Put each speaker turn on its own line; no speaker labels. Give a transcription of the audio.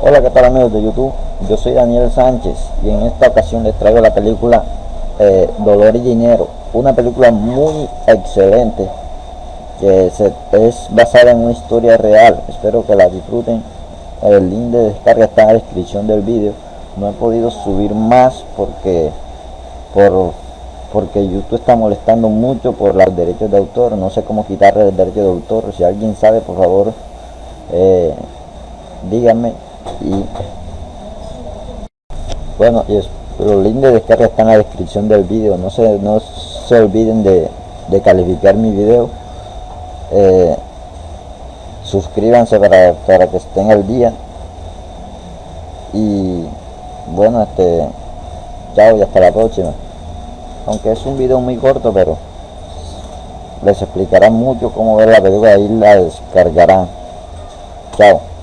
Hola, ¿qué tal amigos de YouTube? Yo soy Daniel Sánchez y en esta ocasión les traigo la película eh, Dolor y Dinero, una película muy excelente que es basada en una historia real. Espero que la disfruten. El link de descarga está en la descripción del vídeo. No he podido subir más porque por porque YouTube está molestando mucho por los derechos de autor. No sé cómo quitarle el derecho de autor. Si alguien sabe, por favor, eh, díganme y bueno los links de descarga están en la descripción del vídeo no se no se olviden de, calificar mi video eh, suscríbanse para, para que estén al día y bueno este chao y hasta la próxima. Aunque es un video muy corto pero les explicará mucho cómo ver la película y la descargarán chao